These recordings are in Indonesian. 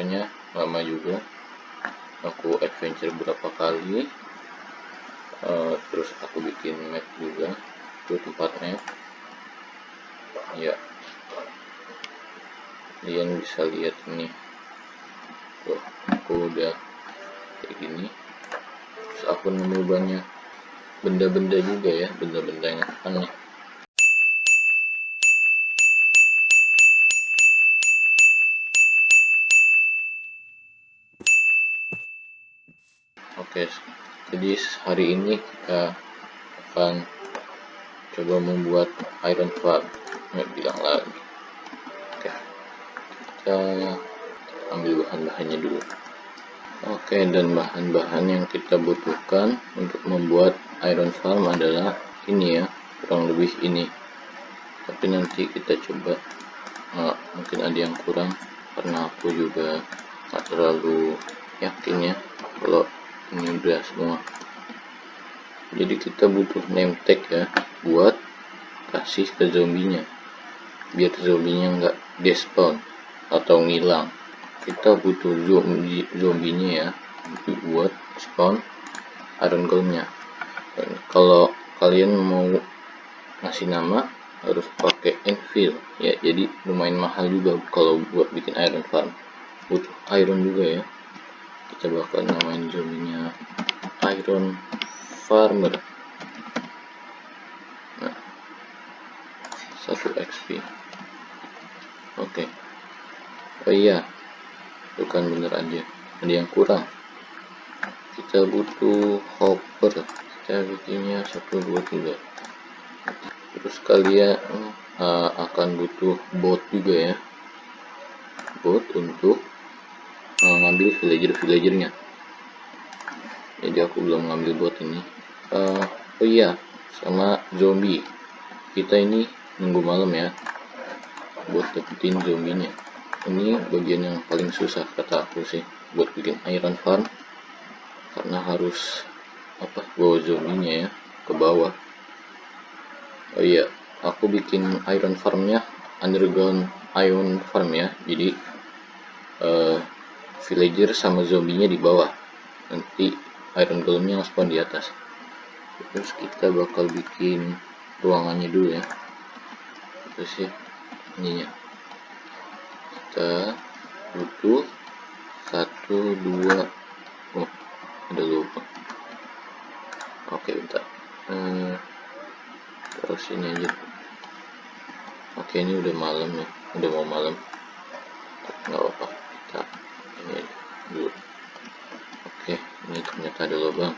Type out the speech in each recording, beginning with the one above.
kameranya lama juga aku adventure berapa kali. Uh, terus aku bikin map juga itu tempatnya. Ya. Kalian bisa lihat ini. Tuh aku udah kayak gini. Terus aku nemu banyak benda-benda juga ya benda-benda yang aneh oke jadi hari ini kita akan coba membuat iron farm nggak bilang lagi. Oke. Kita ambil bahan-bahannya dulu. Oke dan bahan-bahan yang kita butuhkan untuk membuat iron farm adalah ini ya kurang lebih ini. Tapi nanti kita coba. Mungkin ada yang kurang. Karena aku juga nggak terlalu yakin ya kalau ini udah semua. Jadi kita butuh name tag ya buat kasih ke zombinya. Biar zombinya nggak despawn atau ngilang. Kita butuh zombie zombinya ya buat spawn iron golemnya kalau kalian mau ngasih nama harus pakai infill ya. Jadi lumayan mahal juga kalau buat bikin iron farm. Butuh iron juga ya kita bakal namain zombinya iron farmer. Nah 1 XP oke. Okay. oh iya bukan bener aja. Ada yang kurang. Kita butuh hopper. Kita bikinnya 1 2 3 terus kalian uh, akan butuh bot juga ya. Bot untuk uh, ngambil villager-villagernya jadi aku belum ngambil bot ini. Uh, oh iya sama zombie. Kita ini nunggu malam ya. Buat dapetin zombinya. Ini bagian yang paling susah kata aku sih buat bikin iron farm. Karena harus apa bawa zombinya ya ke bawah. Oh iya aku bikin iron farmnya underground iron farm ya. Jadi uh, villager sama zombinya di bawah. Nanti iron golemnya spawn di atas. Terus kita bakal bikin ruangannya dulu ya. Terus ya ininya. Kita butuh satu dua oh ada lupa. Oke bentar. Hmm, terus ini aja. Oke ini udah malam ya. Udah mau malam nggak apa-apa kita ini aja dulu oke ini ternyata ada lubang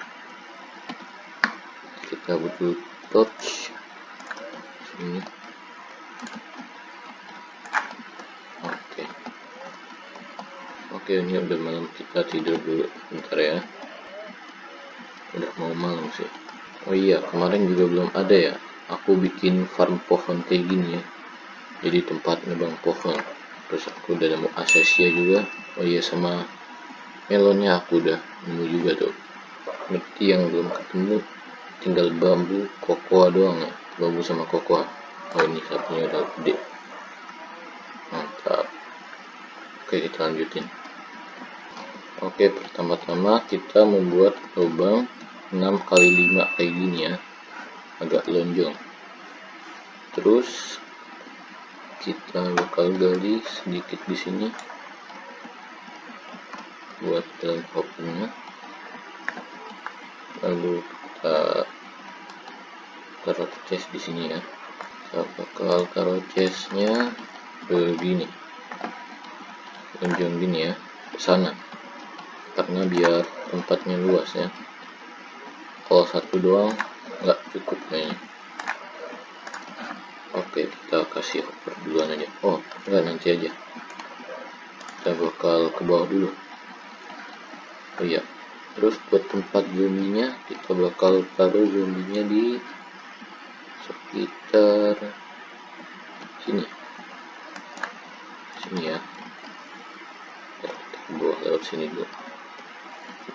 kita butuh torch. Sini oke. Oke ini udah malam. Kita tidur dulu bentar ya. Udah mau malam sih. Oh iya kemarin juga belum ada ya. Aku bikin farm pohon kayak gini ya. Jadi tempat nebang pohon. Terus aku udah nemu asesia juga. Oh iya sama melonnya aku udah nemu juga tuh. Berarti yang belum ketemu tinggal bambu kokoa doang ya. Bambu sama kokoa. Oh ini sapinya udah gede. Mantap. Oke kita lanjutin. Oke pertama-tama kita membuat lubang 6 kali 5 kayak gini ya. Agak lonjong. Terus kita bakal gali sedikit di sini buat dalam lalu kita taruh chest di sini ya. Kita bakal taruh chestnya begini. Lonjong gini ya ke sana. Karena biar tempatnya luas ya. Kalau satu doang nggak cukup kayaknya. Oke kita kasih hopper duluan aja. Oh enggak nanti aja. Kita bakal ke bawah dulu oh iya. Terus buat tempat zoomingnya kita bakal taruh zoomingnya di sekitar sini. Sini ya. Gua lewat sini dulu.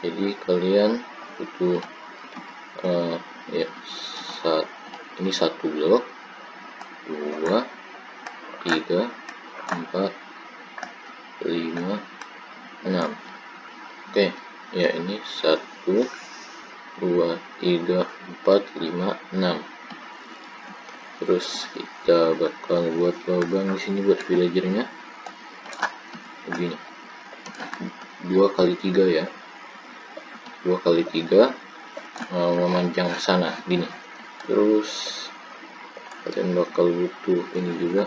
Jadi kalian butuh uh, ya saat ini satu blok. Dua tiga empat lima enam. Oke. okay ya ini satu dua tiga empat lima enam. Terus kita bakal buat lubang di sini buat villagernya. Begini. Dua kali tiga ya. Dua kali tiga uh, memanjang ke sana gini. Terus kalian bakal butuh ini juga.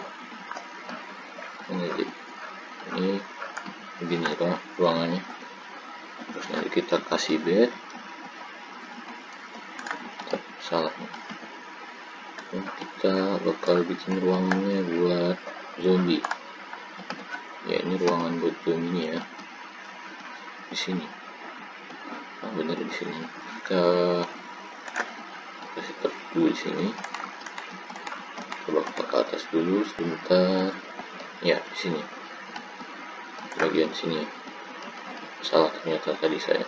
Ini ini begini ruangannya nanti kita kasih bed salah. Kita bakal bikin ruangannya buat zombie. Ya ini ruangan buat zombie ya. Di sini. Nah benar di sini. Kita kasih tab di sini. Coba ke atas dulu sebentar. Ya di sini. Bagian sini salah ternyata tadi saya.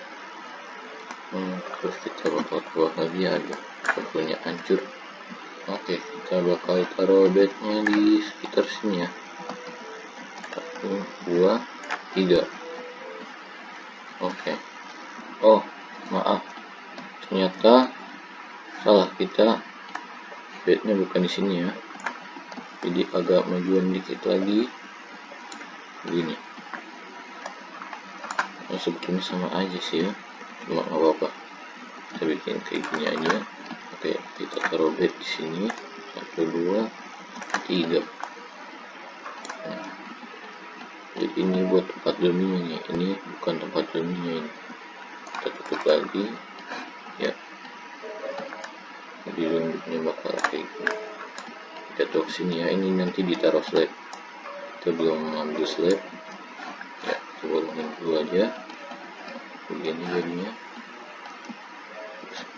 Hmm, terus kita bakal keluar lagi ya kabelnya hancur. Oke kita bakal taruh bednya di sekitar sini ya. Satu dua tiga. Oke. Oh maaf. Ternyata salah kita. Bednya bukan di sini ya. Jadi agak majuan dikit lagi. Begini nah, sebetulnya sama aja sih ya. Cuma nggak apa-apa. Kita bikin kayak gini aja. Oke kita taruh bed di sini. Satu dua tiga. Jadi ini buat tempat dominya ini bukan tempat dominya ini kita tutup lagi. Ya. Jadi rambutnya bakal kayak gini. Kita tuh sini ya. Ini nanti ditaruh slab. Kita belum ambil kita bolongin dulu aja. Begini jadinya.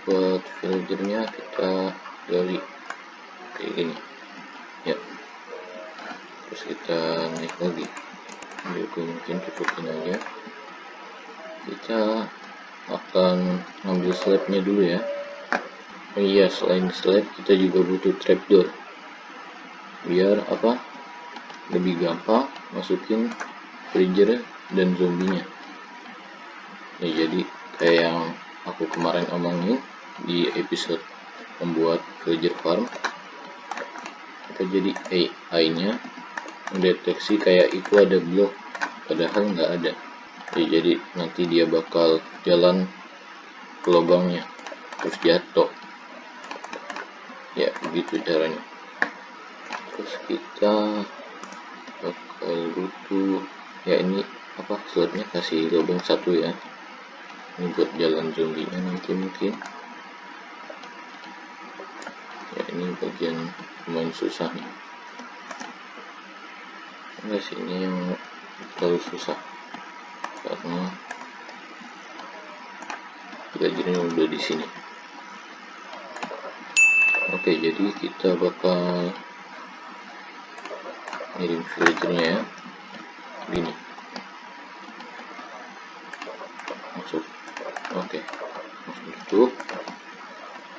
Buat filternya kita gali. Kayak gini. Ya. Terus kita naik lagi. Jadi mungkin cukupin aja. Kita akan ngambil slabnya dulu ya. Oh iya selain slab kita juga butuh trapdoor. Biar apa? Lebih gampang masukin freezer dan zombinya. Ya jadi kayak yang aku kemarin omongin di episode membuat villager farm kita jadi AI nya mendeteksi kayak itu ada blok padahal nggak ada. Ya, jadi nanti dia bakal jalan ke lubangnya terus jatuh. Ya begitu caranya. Terus kita bakal butuh ya ini apa slotnya kasih lubang satu ya? Ini buat jalan zombie nya nanti mungkin. Ya ini bagian lumayan susah nih. Enggak sih ini yang terlalu susah. Karena belajarnya udah di sini. Oke jadi kita bakal ngirim villagernya ya. Gini masuk oke. Masuk tutup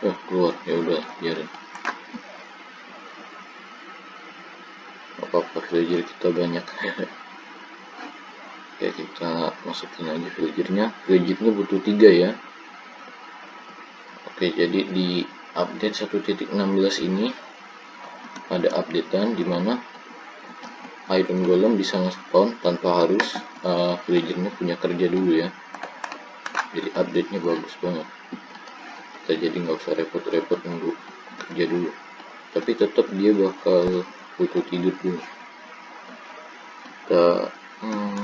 eh keluar. Ya udah biarin. Apa-apa villager kita banyak. Ya kita masukin aja villagernya villagernya butuh tiga ya. Oke jadi di update 1.16 ini ada updatean di mana iron golem bisa nge-spawn tanpa harus uh, punya kerja dulu ya jadi update nya bagus banget. Kita jadi nggak usah repot-repot nunggu kerja dulu. Tapi tetap dia bakal butuh tidur dulu. Kita hmm,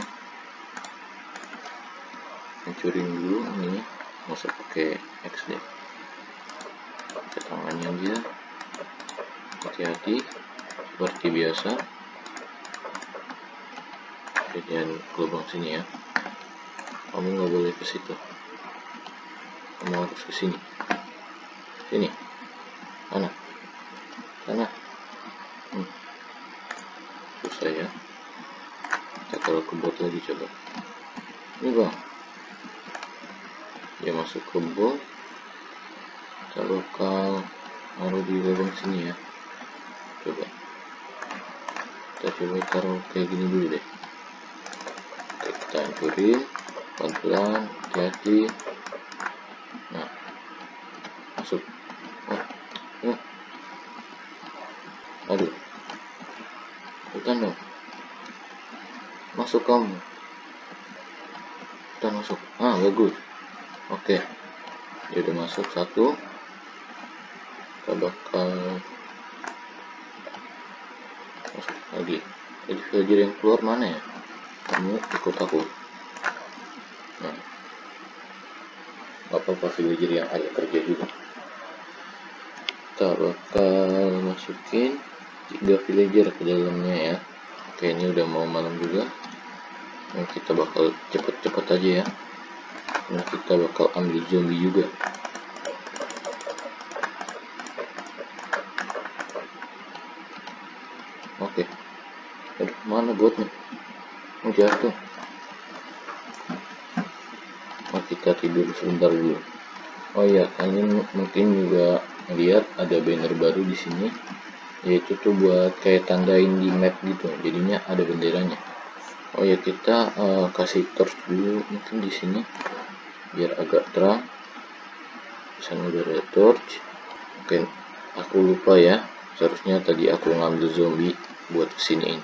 hancurin dulu ini. Masa pakai X deh pakai tangannya dia hati-hati. Seperti biasa. Kejadian gelombang sini ya. Kamu nggak boleh ke situ kamu harus ke sini? Sini. Mana? Sana hmm. susah ya. Kita kalau ke bot lagi coba. Ini bang. Dia masuk ke box kita bakal taruh di lubang sini ya. Coba. Kita coba taruh kayak gini dulu deh. Kita hancurin. Pelan-pelan. Hati-hati nah masuk oh, oh. aduh bukan dong masuk kamu kita masuk. Ah bagus oke. Dia udah masuk satu. Kita bakal masuk lagi. Jadi yang keluar mana ya? Kamu ikut aku. Nah. Apa-apa villager yang ada kerja juga. Kita bakal masukin tiga villager ke dalamnya ya. Oke ini udah mau malam juga nah, kita bakal cepet-cepet aja ya. Nah kita bakal ambil zombie juga. Oke. Aduh mana botnya? Mau jatuh. Nah, kita tidur sebentar dulu. Oh iya kalian mungkin juga lihat ada banner baru di sini. Yaitu tuh buat kayak tandain di map gitu. Jadinya ada benderanya oh ya kita uh, kasih torch dulu mungkin di sini biar agak terang. Sana udah ada torch oke aku lupa ya. Seharusnya tadi aku ngambil zombie buat kesiniin.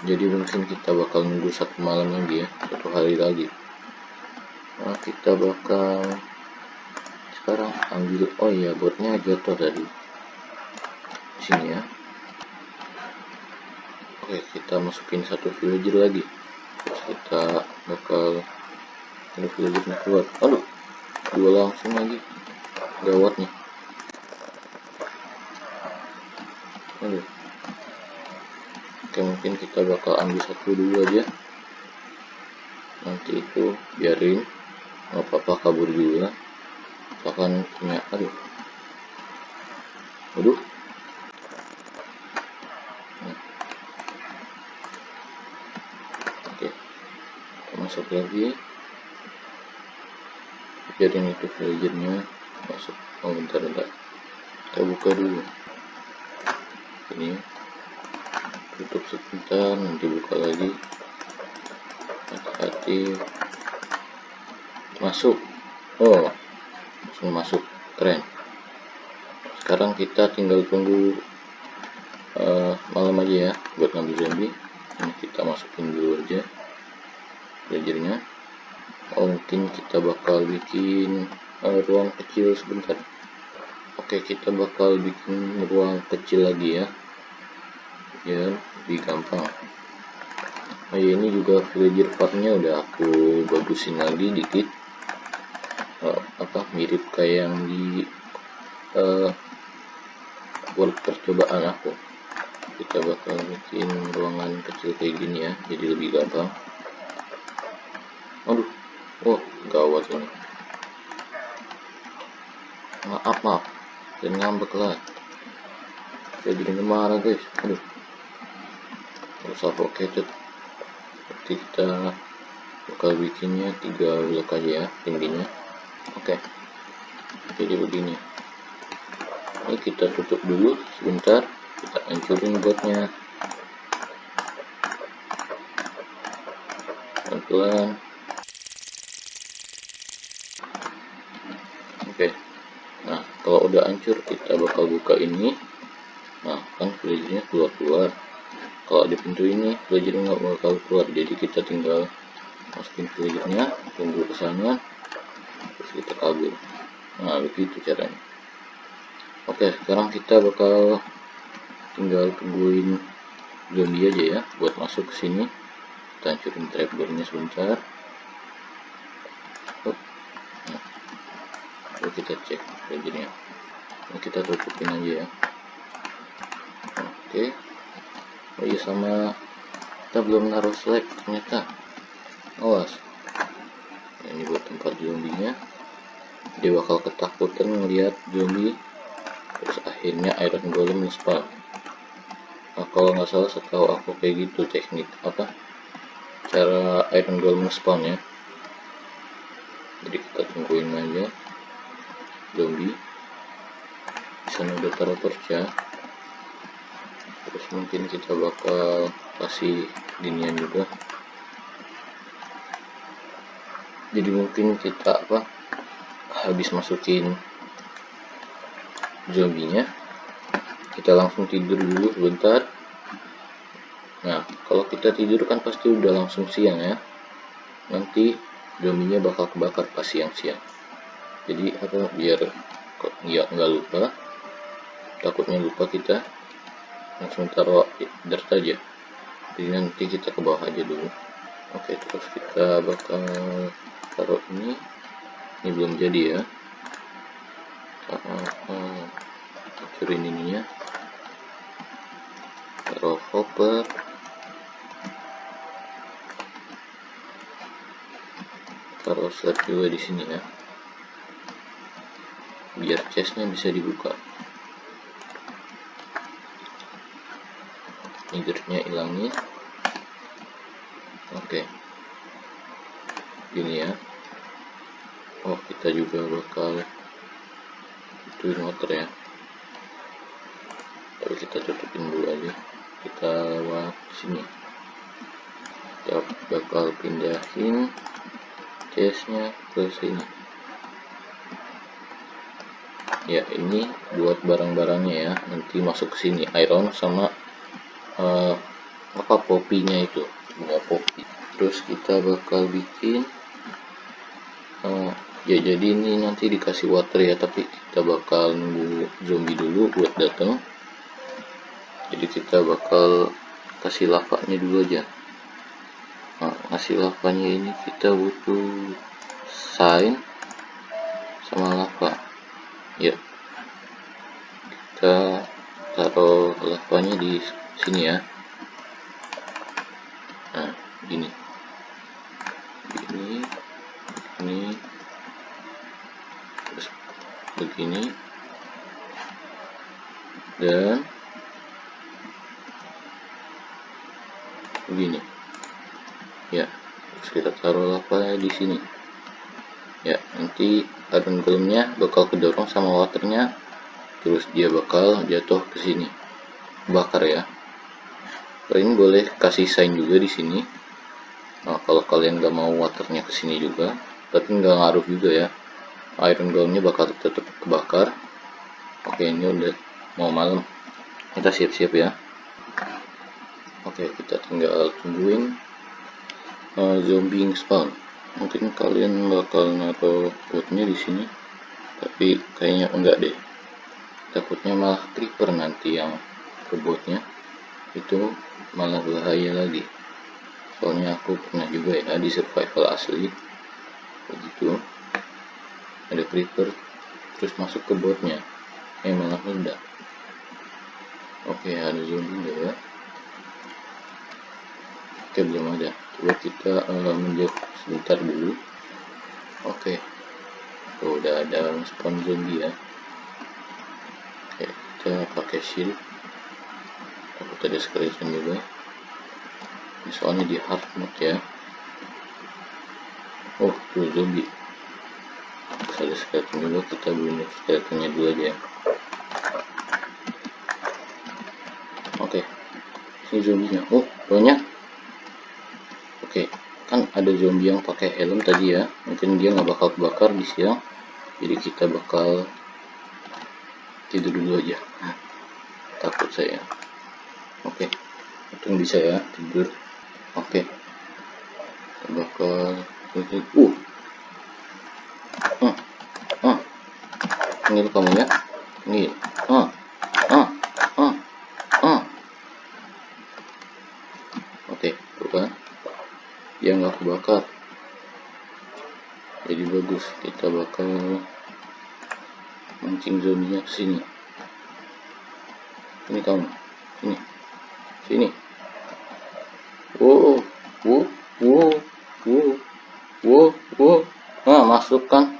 Jadi mungkin kita bakal nunggu satu malam lagi ya satu hari lagi. Nah kita bakal sekarang ambil oh iya botnya jatuh tadi. Sini ya oke kita masukin satu villager lagi. Kita bakal ada villagernya keluar. Aduh dua langsung lagi. Gawatnya aduh. Oke mungkin kita bakal ambil satu dulu aja. Nanti itu biarin. Nggak apa-apa kabur juga. Akan punya aduh. Aduh nah. oke kita masuk lagi biarin itu villagernya masuk. Oh bentar bentar. Kita buka dulu. Ini. Tutup sebentar nanti buka lagi. Hati-hati. Masuk. Oh langsung masuk. Keren. Sekarang kita tinggal tunggu uh, malam aja ya buat ngambil zombie. Ini kita masukin dulu aja belajarnya oh mungkin kita bakal bikin uh, ruang kecil sebentar. Oke kita bakal bikin ruang kecil lagi ya. Ya lebih gampang. Ya ini juga villager farmnya udah aku bagusin lagi dikit. Oh, apa mirip kayak yang di uh, world percobaan aku. Kita bakal bikin ruangan kecil kayak gini ya jadi lebih gampang aduh. Oh gawat ini. Maaf maaf. Dan ngambek lah. Saya jadi marah guys. Aduh. Suffocated berarti kita bakal bikinnya tiga blok aja ya tingginya oke. Okay. jadi begini. Ini kita tutup dulu sebentar. Kita hancurin botnya. Pelan-pelan oke okay. nah kalau udah hancur kita bakal buka ini. Nah kan villagernya keluar-keluar. Kalau di pintu ini villager nggak bakal keluar. Jadi kita tinggal masukin villagernya tunggu ke sana terus kita kabur. Nah begitu caranya. Oke sekarang kita bakal tinggal tungguin zombie aja ya buat masuk ke sini. Kita hancurin trapdoornya sebentar oh. nah. Lalu kita cek villagernya ini kita tutupin aja ya. Oke. Oh iya sama kita belum naruh select ternyata. Awas. Ini buat tempat zombinya. Dia bakal ketakutan melihat zombie. Terus akhirnya iron golem spawn nah, kalau nggak salah setahu aku kayak gitu teknik apa? Cara iron golem spawn ya. Jadi kita tungguin aja zombie di sana udah taruh torch ya terus mungkin kita bakal kasih dinian juga. Jadi mungkin kita apa habis masukin zombinya kita langsung tidur dulu sebentar. Nah kalau kita tidur kan pasti udah langsung siang ya. Nanti zombinya bakal kebakar pas siang-siang jadi apa biar nggak nggak lupa takutnya lupa kita langsung taruh dirt aja. Jadi nanti kita ke bawah aja dulu. Oke terus kita bakal taruh ini. Ini belum jadi ya. Hancurin ininya taruh hopper. Taruh slab juga di sini ya biar chestnya bisa dibuka. Leadernya hilangin oke. Gini ya. Oh kita juga bakal ituin motor ya. Tapi kita tutupin dulu aja. Kita lewat sini. Kita bakal pindahin chestnya ke sini ya ini buat barang-barangnya ya. Nanti masuk ke sini. Iron sama uh, apa popinya itu? Bunga popi. Terus kita bakal bikin uh, ya jadi ini nanti dikasih water ya tapi kita bakal nunggu zombie dulu buat datang jadi kita bakal kasih lavanya dulu aja. Nah, ngasih lavanya ini kita butuh sign sama lava ya. Kita taruh lavanya di sini ya. Nah gini. Ini ini terus begini. Dan begini. Ya kita taruh lava di sini ya nanti iron golemnya bakal kedorong sama waternya. Terus dia bakal jatuh ke sini. Bakar ya. Kalian boleh kasih sign juga di sini. Nah, kalau kalian nggak mau waternya ke sini juga tapi nggak ngaruh juga ya. Iron golemnya bakal tetap kebakar. Oke ini udah mau malam. Kita siap-siap ya. Oke kita tinggal tungguin uh, zombie spawn mungkin kalian bakal naruh woodnya di sini tapi kayaknya enggak deh. Takutnya malah creeper nanti yang kebotnya itu malah bahaya lagi. Soalnya aku pernah juga ya di survival asli. Begitu. Ada creeper terus masuk ke botnya. Eh malah meledak. Oke ada zombie ya oke belum ada. Coba kita uh, sebentar dulu. Oke. Oh, udah ada spawn zombie ya. Oke kita pakai shield. Aku tadi skeleton juga. Ini soalnya di hard mode ya. Oh tuh zombie. Ada skeleton juga kita bunuh skeletonnya dulu aja ya. Oke. Ini zombinya oh banyak Oke, kan ada zombie yang pakai helm tadi ya. Mungkin dia nggak bakal kebakar di siang. Jadi kita bakal tidur dulu aja. Takut saya. Oke, untung bisa ya tidur. Oke, kita bakal uh, uh, uh, ini kamu ya, ini, uh, uh, uh, uh. Oke, tuh kan kebakar jadi bagus kita bakal mancing zombinya sini. Ini kamu sini. Sini. Wow wow wow wow wow wow. Nah masuk kan?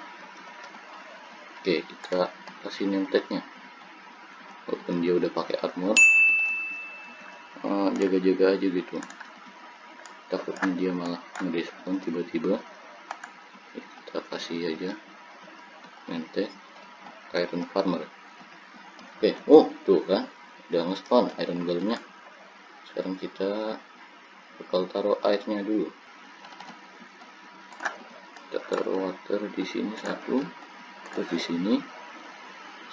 Oke kita kasih name walaupun dia udah pakai armor. Jaga-jaga uh, aja gitu takutnya dia malah ngerespon tiba-tiba. Kita kita kasih aja. Mente iron farmer. Oke oh tuh kan? Udah nge-spawn iron golemnya. Sekarang kita bakal taruh airnya dulu. Kita taruh water di sini satu terus di sini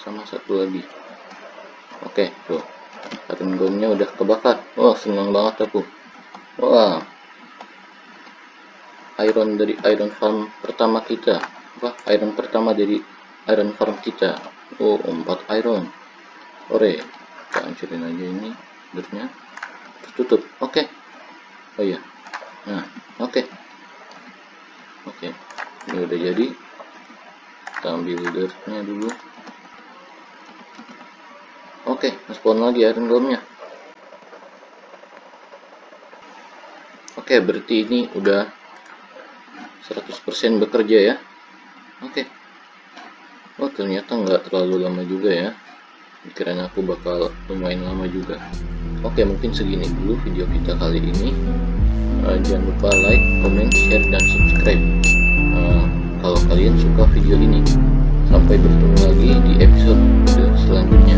sama satu lagi. Oke tuh. Iron golemnya udah kebakar. Wah senang banget aku. Wah iron dari iron farm pertama kita. Apa? Iron pertama dari iron farm kita. Oh empat iron. Ore kita hancurin aja ini bernya tertutup. Oke. Okay. oh iya. Nah oke. Okay. oke. Okay. ini udah jadi. Kita ambil dirtnya dulu. Oke okay, spawn lagi iron golemnya oke okay, berarti ini udah 100% bekerja ya? Oke. Okay. oh ternyata nggak terlalu lama juga ya. Pikiran aku bakal lumayan lama juga. Oke okay, mungkin segini dulu video kita kali ini. Uh, jangan lupa like, comment, share, dan subscribe. Uh, kalau kalian suka video ini. Sampai bertemu lagi di episode selanjutnya.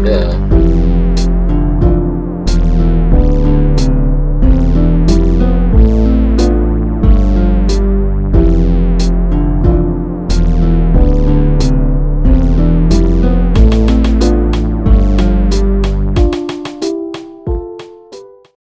Dah